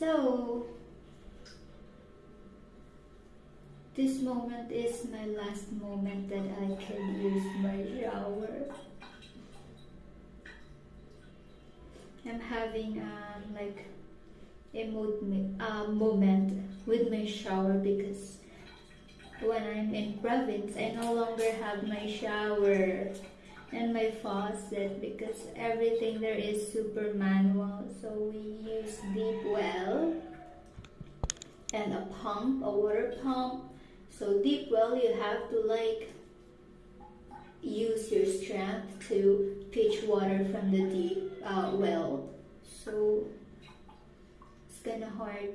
So, this moment is my last moment that I can use my shower. I'm having um, like a mo- uh, moment with my shower because when I'm in province, I no longer have my shower and my faucet because everything there is super manual. So we use deep well and a pump, a water pump. So deep well, you have to like use your strength to pitch water from the deep uh, well. So it's kind of hard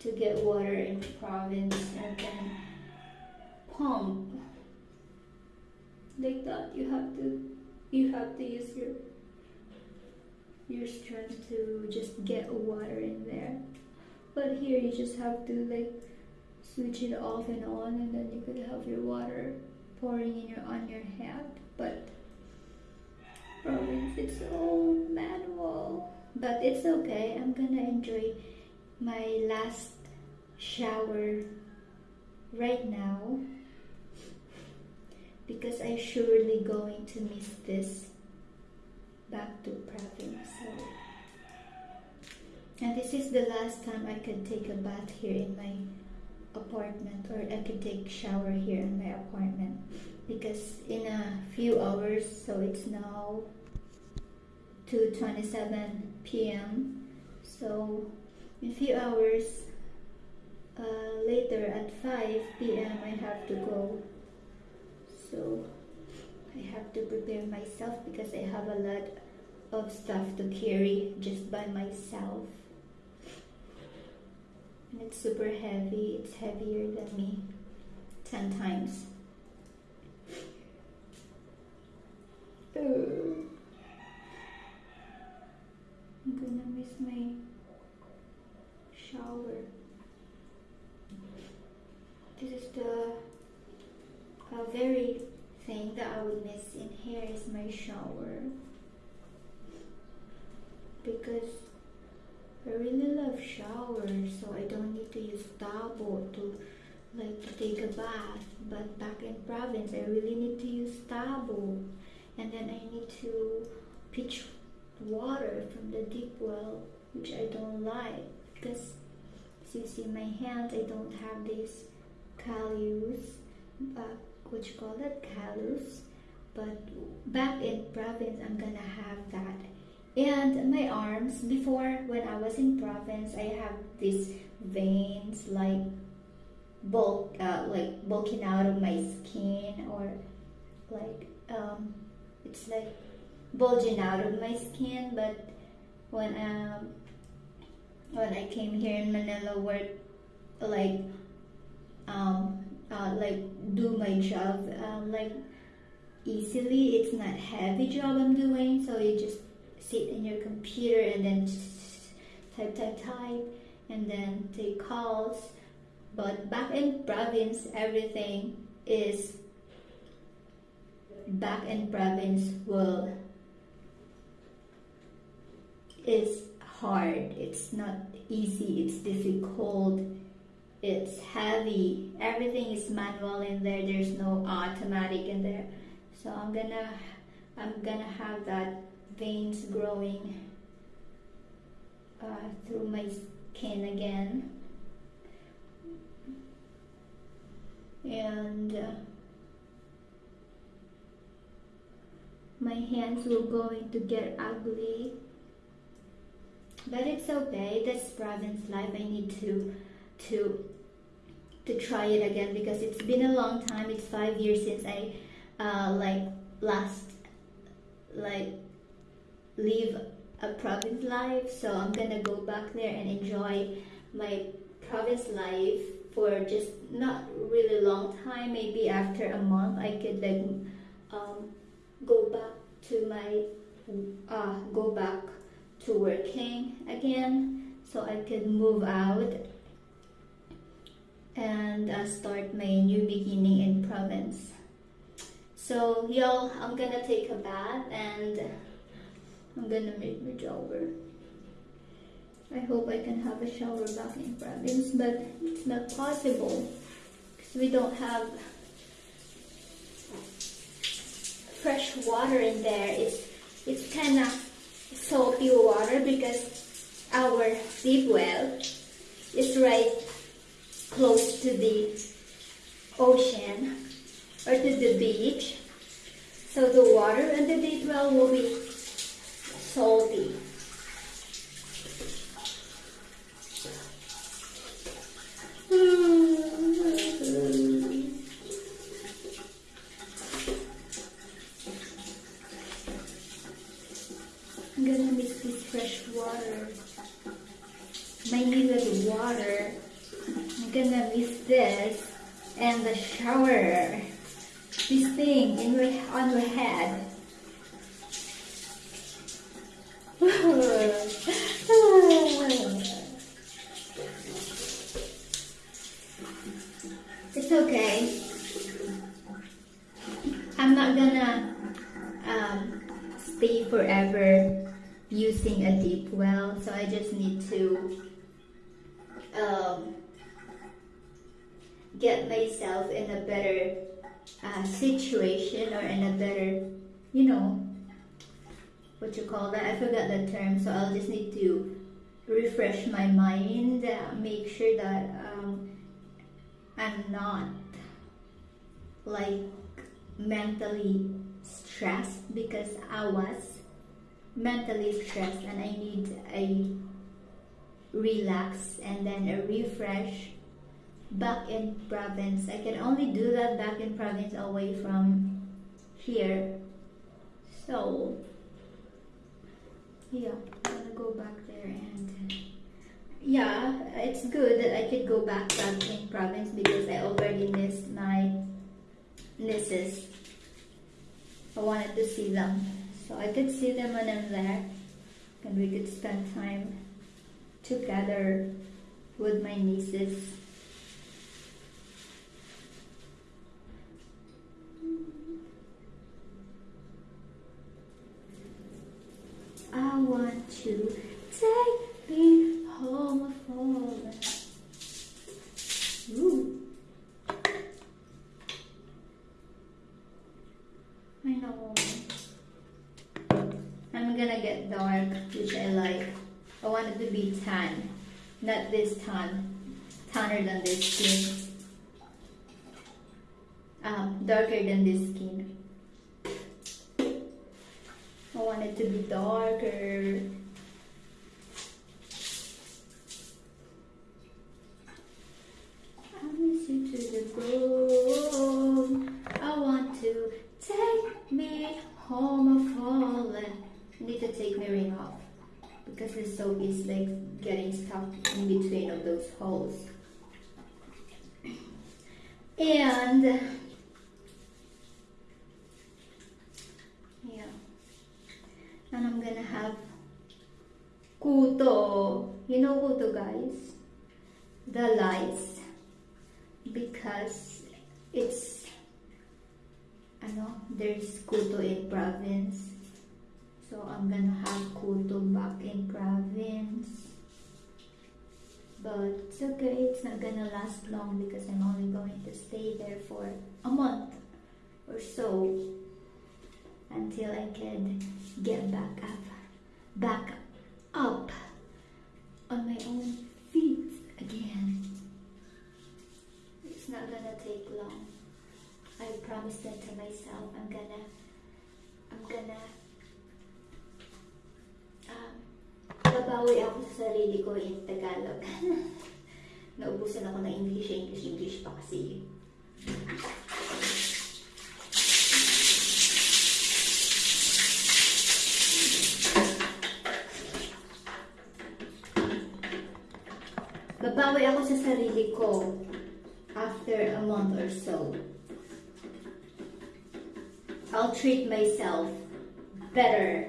to get water in province and then pump like that you have to you have to use your your strength to just get water in there. But here you just have to like switch it off and on and then you could have your water pouring in your on your head but it's all manual. But it's okay. I'm gonna enjoy my last shower right now because I'm surely going to miss this back to province. And this is the last time I could take a bath here in my apartment or I could take shower here in my apartment because in a few hours so it's now 2:27 p.m. so in a few hours uh, later at 5 p.m. I have to go so I have to prepare myself because I have a lot of stuff to carry just by myself. And it's super heavy it's heavier than me 10 times. I'm gonna miss my shower. This is the a very thing that I would miss in here is my shower. Because I really love showers so I don't need to use tabo to like to take a bath. But back in province I really need to use tabo and then I need to pitch water from the deep well which I don't like. Because as you see my hands I don't have this callus uh, you call it callus but back in province i'm gonna have that. And my arms before when i was in province i have these veins like bulk uh, like bulking out of my skin or like um, it's like bulging out of my skin. But when um when i came here in manila work like um uh, like do my job uh, like easily. It's not heavy job I'm doing, so you just sit in your computer and then type, type, type, and then take calls. But back in province, everything is back in province world is hard. It's not easy. It's difficult it's heavy. Everything is manual in there. There's no automatic in there. So I'm gonna I'm gonna have that veins growing uh, through my skin again. And uh, my hands will going to get ugly. But it's okay. That's province life. I need to to to try it again because it's been a long time. It's five years since I uh, like last like live a province life. So I'm gonna go back there and enjoy my province life for just not really long time. Maybe after a month, I could like um, go back to my uh, go back to working again, so I could move out and uh, start my new beginning in province. So y'all, I'm gonna take a bath and I'm gonna make my shower. I hope I can have a shower back in province, but it's not possible because we don't have fresh water in there. It's it's kind of salty water because our deep well is right close to the ocean or to the beach. So the water in the deep well will be salty. I'm gonna mix this fresh water. My needed water. Gonna miss this and the shower. This thing in my on my head. it's okay. I'm not gonna um, stay forever using a deep well, so I just need to um, get myself in a better uh, situation or in a better, you know, what you call that? I forgot the term, so I'll just need to refresh my mind, uh, make sure that um, I'm not like mentally stressed because I was mentally stressed and I need a relax and then a refresh back in province. I can only do that back in province away from here. So yeah, I'm gonna go back there and yeah, it's good that I could go back back in province because I already missed my nieces. I wanted to see them. So I could see them when I'm there and we could spend time together with my nieces. I want to take me home for Ooh. I know. I'm gonna get dark, which I like. I want it to be tan, not this tan, tanner than this skin. Um, darker than this skin. I want it to be darker. I miss you to the bone. I want to take me home falling. Need to take my ring off because like getting stuck in between of those holes. And yeah, and I'm gonna have kuto. You know kuto, guys? The lights because it's I know there's kuto in province so I'm gonna have kuto back in province but it's okay it's not gonna last long because I'm only going to stay there for a month or so until I can get back up back up on my own feet again it's not gonna take long. I promised that to myself. I'm gonna, I'm gonna, babawi ako sa sarili ko in Tagalog. Naubusan ako ng English, English, English pa kasi. Babawi ako sa sarili ko after a month or so. I'll treat myself better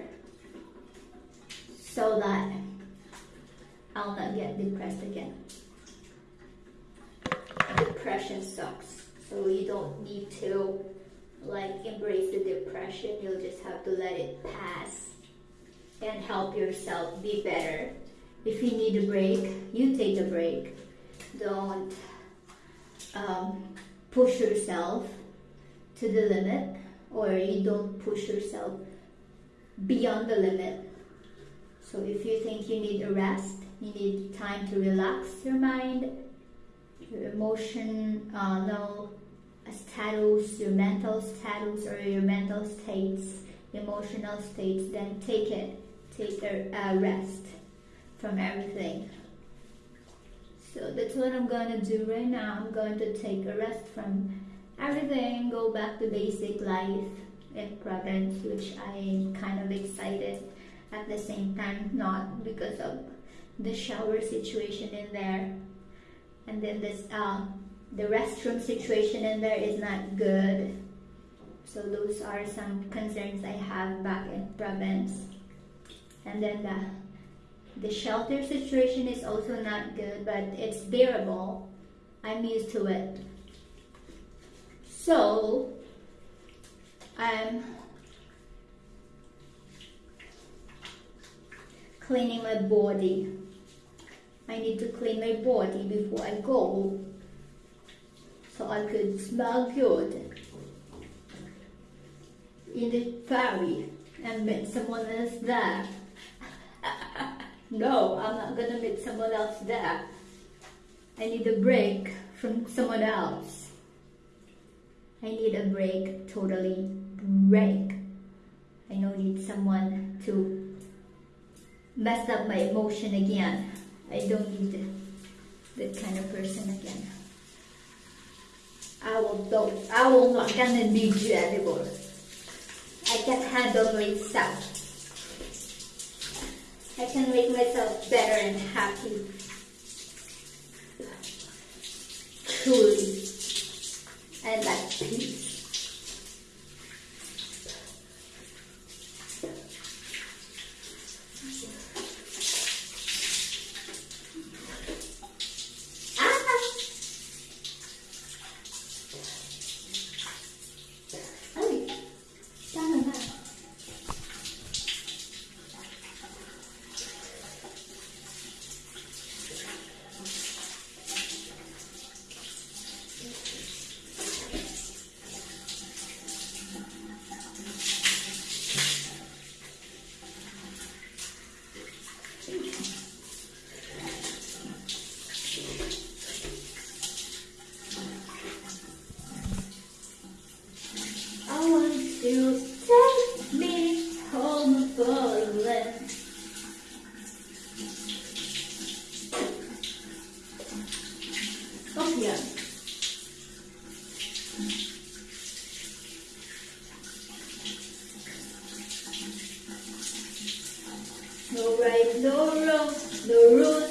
so that I'll not get depressed again. Depression sucks. So you don't need to like embrace the depression. You'll just have to let it pass and help yourself be better if you need a break, you take a break. Don't um, push yourself to the limit, or you don't push yourself beyond the limit. So if you think you need a rest, you need time to relax your mind, your emotion, uh, no, status, your mental status or your mental states, emotional states, then take it, take a, rest from everything. So that's what I'm going to do right now. I'm going to take a rest from everything, go back to basic life in Providence, which I'm kind of excited at the same time, not because of the shower situation in there. And then this, uh, the restroom situation in there is not good. So those are some concerns I have back in province. And then the, the shelter situation is also not good, but it's bearable. I'm used to it. So, I'm cleaning my body. I need to clean my body before I go so I could smell good in the ferry and meet someone else there. no, I'm not gonna meet someone else there. I need a break from someone else. I need a break, totally break. I don't need someone to mess up my emotion again. I don't need that kind of person again. I will don't I will not gonna need you anymore. I can handle myself. I can make myself better and happy. Truly. And at peace. No right, no no rules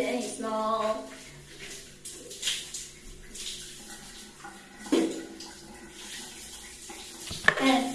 seems small. and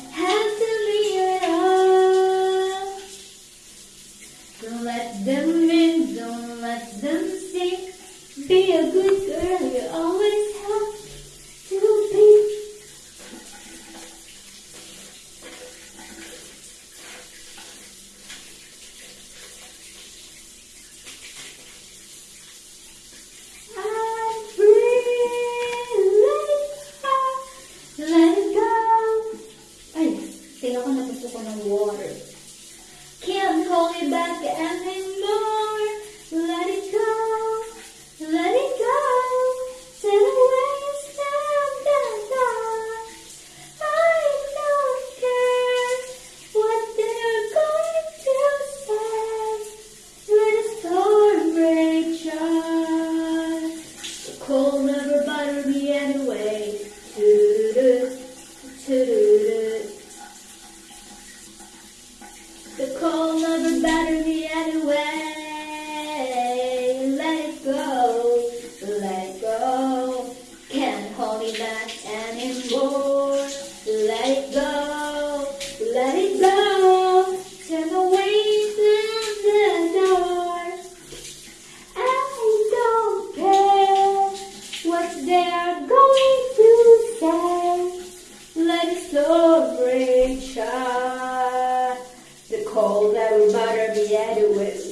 cold and butter be added with.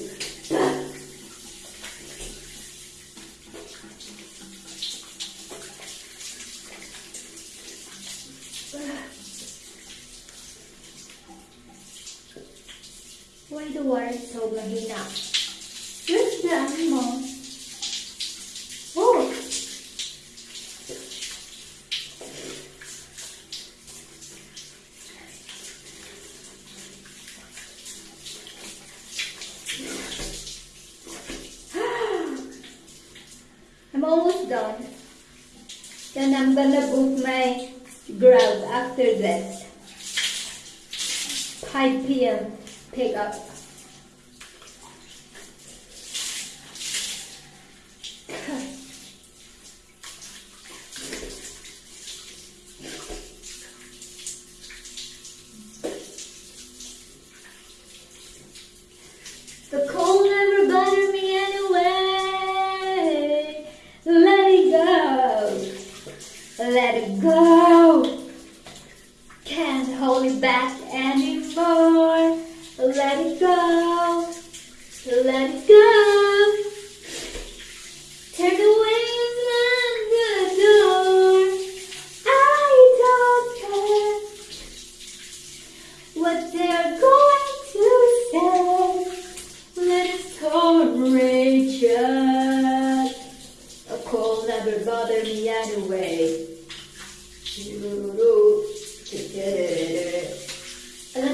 Alam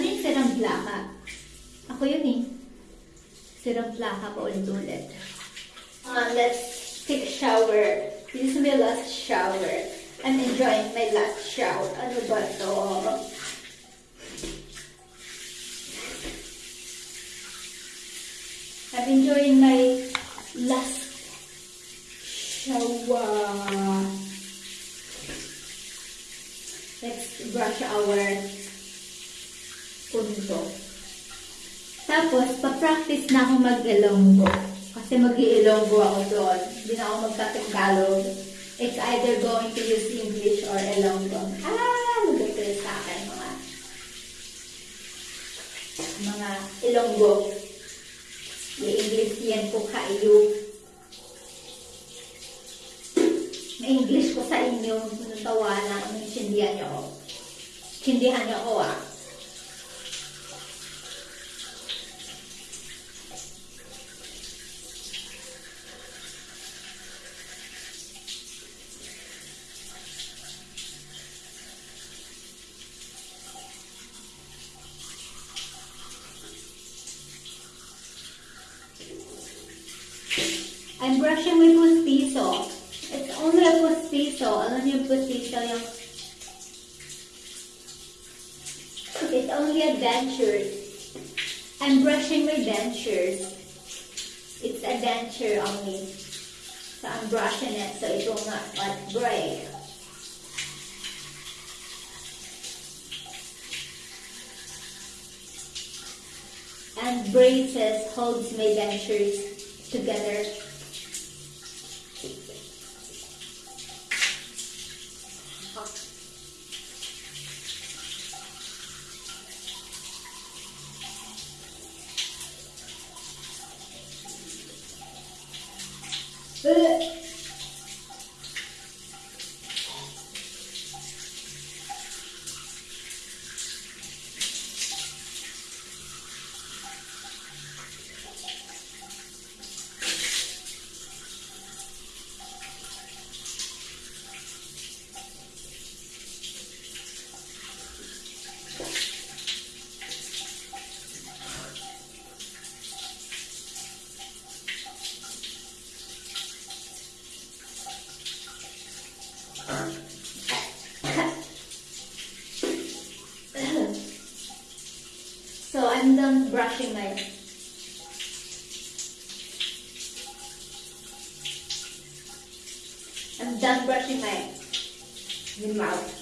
niyo yung sirang plaka? Ako yun eh. Sirang plaka pa ulit-ulit. Uh, let's take a shower. This is my last shower. I'm enjoying my last shower. Ano ba to? I'm enjoying my last shower. Let's brush our punto. Tapos, pa-practice na ako mag-ilonggo. Kasi mag-iilonggo ako doon. Hindi na ako magtagalog. It's either going to use English or Ilonggo. Ah! Magkakalit sa akin mga mga Ilonggo. Yung English yan po kayo. May English ko sa inyo. Natawa na. Naintindihan niyo ako. Tindihan niyo ako ah. I'm brushing my pustiso. It's only a pustiso. Alam niyo yung pustiso yung... It's only a dentures. I'm brushing my dentures. A denture only. So I'm brushing it so it will not like break. And braces holds my dentures together. Ugh. So I'm done brushing my I'm done brushing my, my mouth.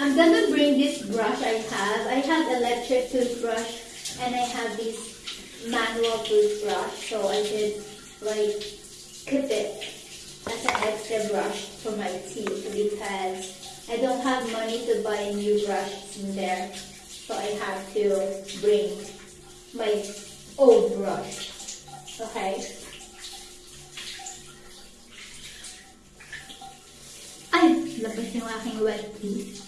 I'm gonna bring this brush I have. I have electric toothbrush and I have this manual toothbrush. So I did like keep it as an extra brush for my teeth because I don't money to buy a new brush in there. So I have to bring my old brush. Okay? Ay! Labas yung aking wet teeth.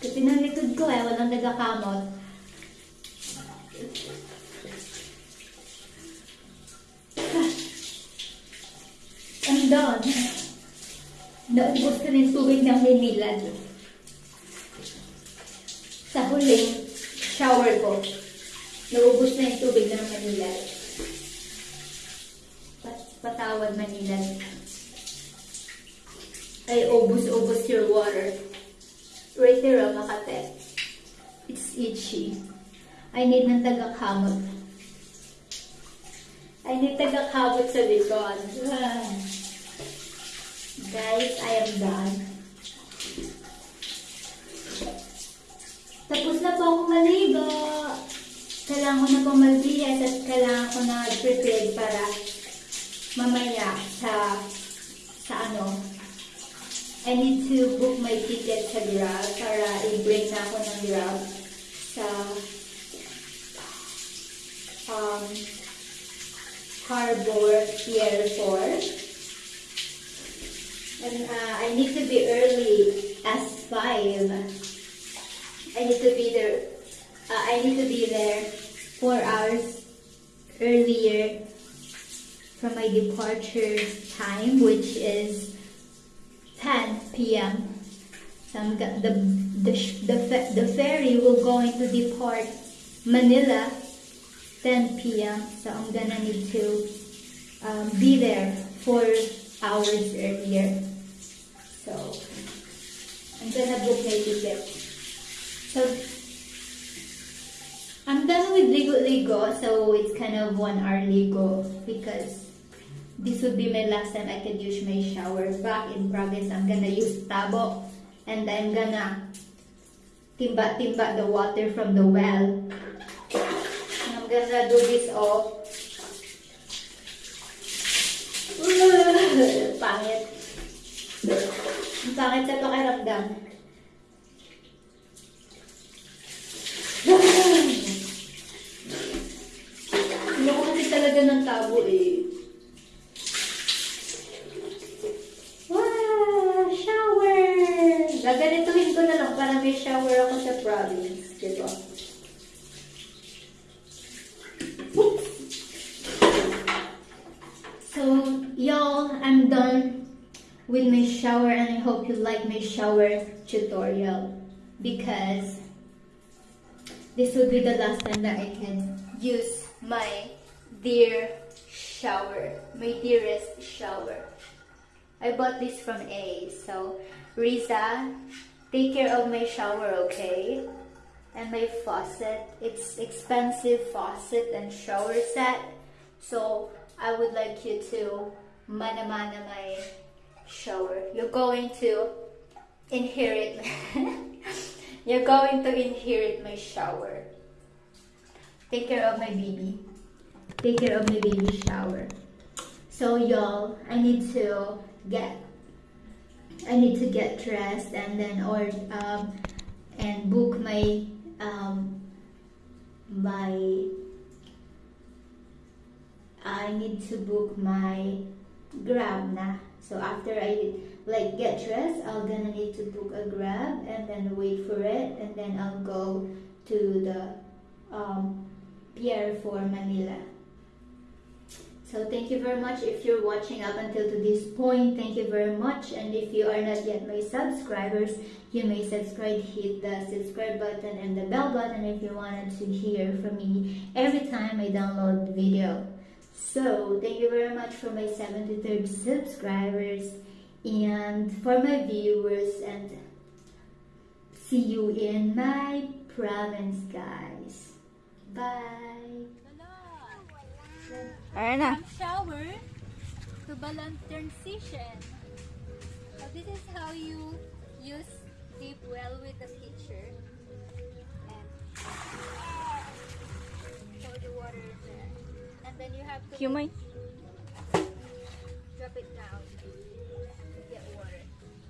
Kasi ng likod ko eh, walang nagakamot. I'm done. Naubos ko na yung tubig ng Maynilad. Sa huling shower ko, naubos na yung tubig ng Manilad. Pat patawad Manilad. Ay, ubos-ubos your water. Right there, oh, Makate. It's itchy. I need ng tagakamot. I need tagakamot sa likod. Guys, I am done. Tapos na po akong maligo. Kailangan ko na pong magbihis at kailangan ko na prepare para mamaya sa sa ano. I need to book my ticket sa Grab para i-bring na ako ng Grab sa um, Harbor Pier 4. And uh, I need to be early as 5. I need to be there. Uh, I need to be there 4 hours earlier from my departure time, which is 10 p.m. So the the the, the ferry will going to depart Manila 10 p.m. So I'm gonna need to um, be there four hours earlier. So I'm gonna book my ticket. So I'm done with Ligo Ligo, so it's kind of one hour Ligo because this would be my last time I could use my shower. Back in province, I'm gonna use tabo and I'm gonna timba-timba the water from the well. And I'm gonna do this all. Pangit. Ang pangit sa pakiramdam. Shower! Para may shower ako sa? So, y'all, I'm done with my shower and I hope you like my shower tutorial because this will be the last time that I can use my dear shower, my dearest shower. I bought this from A. So, Riza, take care of my shower, okay? And my faucet. It's expensive faucet and shower set. So, I would like you to mana-mana my shower. You're going to inherit. You're going to inherit my shower. Take care of my baby. Take care of my baby shower. So y'all, I need to get I need to get dressed and then or um and book my um my I need to book my grab na. So after I like get dressed, I'll gonna need to book a grab and then wait for it and then I'll go to the um, Pier 4 Manila. So thank you very much if you're watching up until to this point. Thank you very much. And if you are not yet my subscribers, you may subscribe, hit the subscribe button and the bell button if you wanted to hear from me every time I download video. So thank you very much for my 73rd subscribers and for my viewers and see you in my province guys. Bye. Ayan na. From shower to balloon transition. So this is how you use deep well with the pitcher. And pour the water in there. And then you have to Humay. drop it down to get water.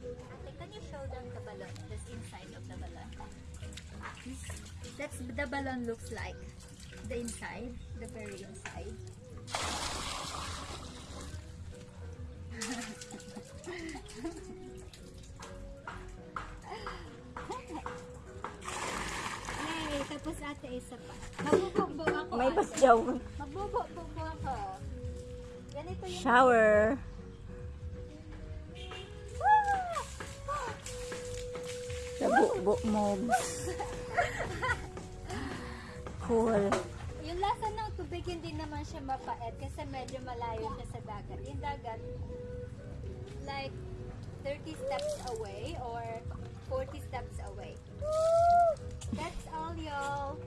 Okay, can you show them the balloon? This inside of the balloon. That's the balloon looks like. The inside, the very inside. Tapos ate, isa pa. Magbubog ako, May pasyaw. Magbubog ako. Ganito yung... Shower. Sa bubo mo. Cool. Tubig, hindi naman siya mapait kasi medyo malayo siya sa dagat. Yung dagat, like 30 steps away or 40 steps away. That's all, y'all.